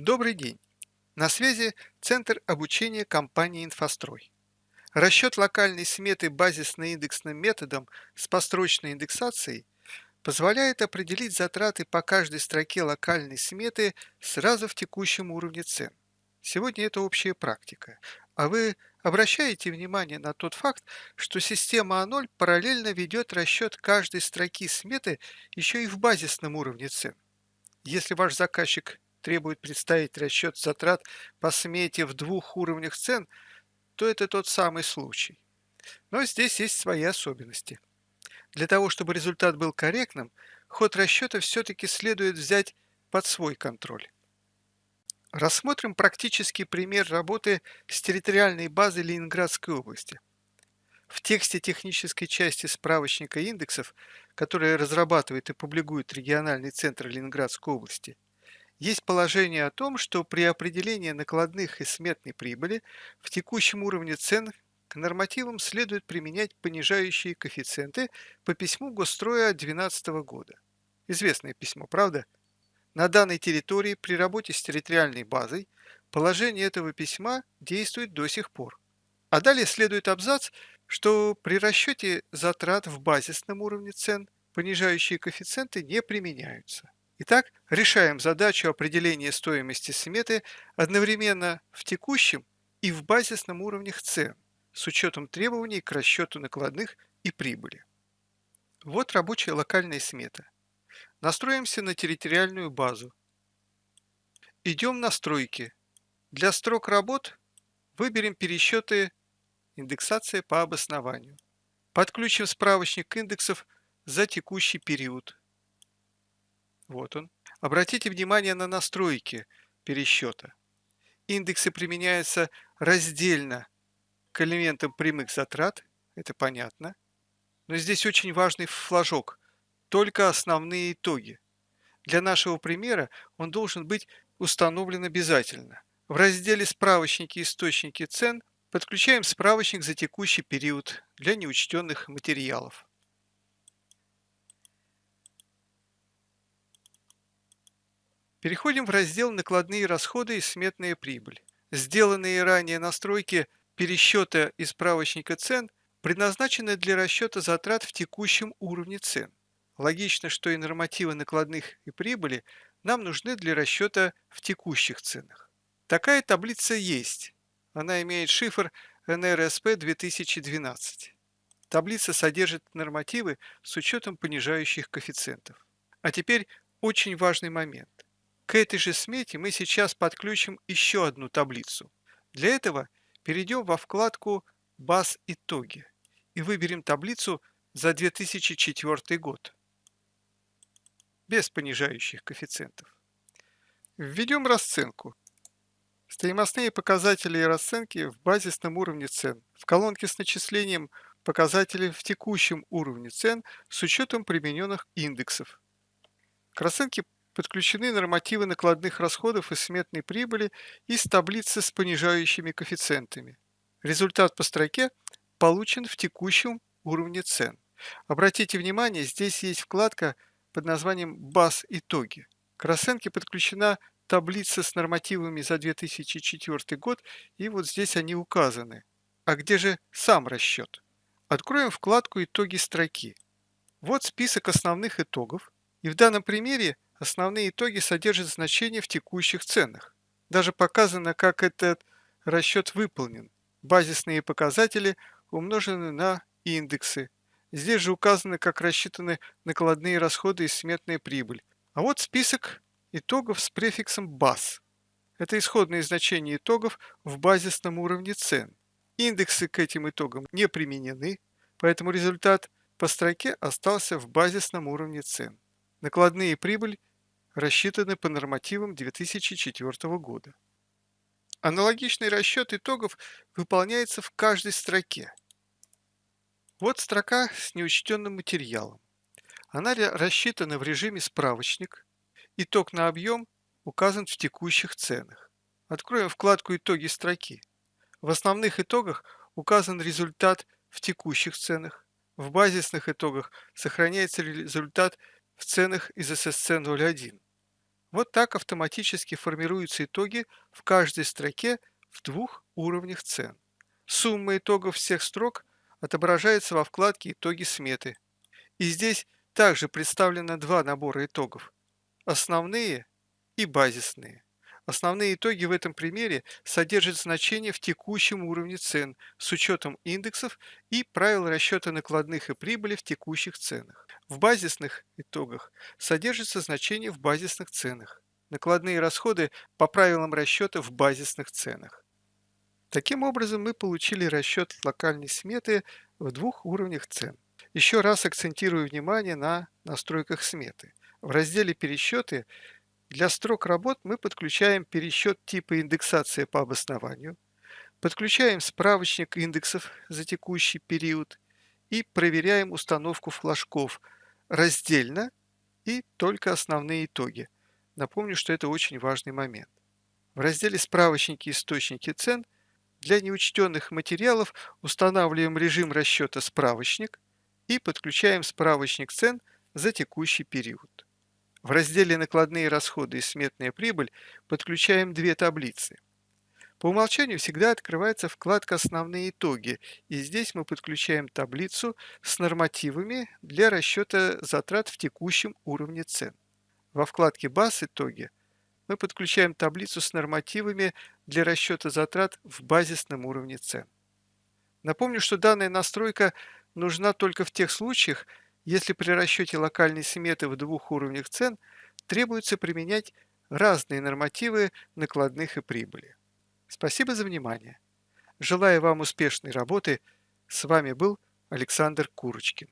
Добрый день! На связи Центр обучения компании «Инфострой». Расчет локальной сметы базисно-индексным методом с построчной индексацией позволяет определить затраты по каждой строке локальной сметы сразу в текущем уровне цен. Сегодня это общая практика. А вы обращаете внимание на тот факт, что система А0 параллельно ведет расчет каждой строки сметы еще и в базисном уровне цен. Если ваш заказчик требует представить расчет затрат по смете в двух уровнях цен, то это тот самый случай. Но здесь есть свои особенности. Для того, чтобы результат был корректным, ход расчета все-таки следует взять под свой контроль. Рассмотрим практический пример работы с территориальной базой Ленинградской области. В тексте технической части справочника индексов, который разрабатывает и публикует региональный центр Ленинградской области, есть положение о том, что при определении накладных и сметной прибыли в текущем уровне цен к нормативам следует применять понижающие коэффициенты по письму Госстроя 2012 года. Известное письмо, правда? На данной территории при работе с территориальной базой положение этого письма действует до сих пор. А далее следует абзац, что при расчете затрат в базисном уровне цен понижающие коэффициенты не применяются. Итак, решаем задачу определения стоимости сметы одновременно в текущем и в базисном уровнях цен с учетом требований к расчету накладных и прибыли. Вот рабочая локальная смета. Настроимся на территориальную базу. Идем на настройки. Для строк работ выберем пересчеты индексация по обоснованию. Подключим справочник индексов за текущий период. Вот он. Обратите внимание на настройки пересчета. Индексы применяются раздельно к элементам прямых затрат, это понятно. Но здесь очень важный флажок только основные итоги. Для нашего примера он должен быть установлен обязательно. В разделе «Справочники источники цен» подключаем справочник за текущий период для неучтенных материалов. Переходим в раздел «Накладные расходы и сметная прибыль». Сделанные ранее настройки пересчета и справочника цен предназначены для расчета затрат в текущем уровне цен. Логично, что и нормативы накладных и прибыли нам нужны для расчета в текущих ценах. Такая таблица есть. Она имеет шифр NRSP 2012. Таблица содержит нормативы с учетом понижающих коэффициентов. А теперь очень важный момент. К этой же смете мы сейчас подключим еще одну таблицу. Для этого перейдем во вкладку «Баз итоги» и выберем таблицу за 2004 год без понижающих коэффициентов. Введем расценку. Стоимостные показатели и расценки в базисном уровне цен. В колонке с начислением показателей в текущем уровне цен с учетом примененных индексов. К расценке подключены нормативы накладных расходов и сметной прибыли из таблицы с понижающими коэффициентами. Результат по строке получен в текущем уровне цен. Обратите внимание, здесь есть вкладка под названием «Баз итоги». К расценке подключена таблица с нормативами за 2004 год, и вот здесь они указаны. А где же сам расчет? Откроем вкладку «Итоги строки». Вот список основных итогов, и в данном примере основные итоги содержат значения в текущих ценах. Даже показано, как этот расчет выполнен. Базисные показатели умножены на индексы, Здесь же указаны, как рассчитаны накладные расходы и сметная прибыль. А вот список итогов с префиксом BAS. Это исходные значения итогов в базисном уровне цен. Индексы к этим итогам не применены, поэтому результат по строке остался в базисном уровне цен. Накладные прибыль рассчитаны по нормативам 2004 года. Аналогичный расчет итогов выполняется в каждой строке. Вот строка с неучтенным материалом. Она рассчитана в режиме справочник. Итог на объем указан в текущих ценах. Откроем вкладку «Итоги строки». В основных итогах указан результат в текущих ценах. В базисных итогах сохраняется результат в ценах из ССЦ 01. Вот так автоматически формируются итоги в каждой строке в двух уровнях цен. Сумма итогов всех строк отображается во вкладке «Итоги сметы». И здесь также представлено два набора итогов – основные и базисные. Основные итоги в этом примере содержат значения в текущем уровне цен с учетом индексов и правил расчета накладных и прибыли в текущих ценах. В базисных итогах содержатся значения в базисных ценах. Накладные расходы по правилам расчета в базисных ценах. Таким образом, мы получили расчет локальной сметы в двух уровнях цен. Еще раз акцентирую внимание на настройках сметы. В разделе «Пересчеты» Для строк работ мы подключаем пересчет типа индексация по обоснованию, подключаем справочник индексов за текущий период и проверяем установку флажков раздельно и только основные итоги. Напомню, что это очень важный момент. В разделе «Справочники источники цен» для неучтенных материалов устанавливаем режим расчета «Справочник» и подключаем справочник цен за текущий период. В разделе «Накладные расходы и сметная прибыль» подключаем две таблицы. По умолчанию всегда открывается вкладка «Основные итоги», и здесь мы подключаем таблицу с нормативами для расчета затрат в текущем уровне цен. Во вкладке «Баз итоги» мы подключаем таблицу с нормативами для расчета затрат в базисном уровне цен. Напомню, что данная настройка нужна только в тех случаях, если при расчете локальной сметы в двух уровнях цен требуется применять разные нормативы накладных и прибыли. Спасибо за внимание. Желаю вам успешной работы. С вами был Александр Курочкин.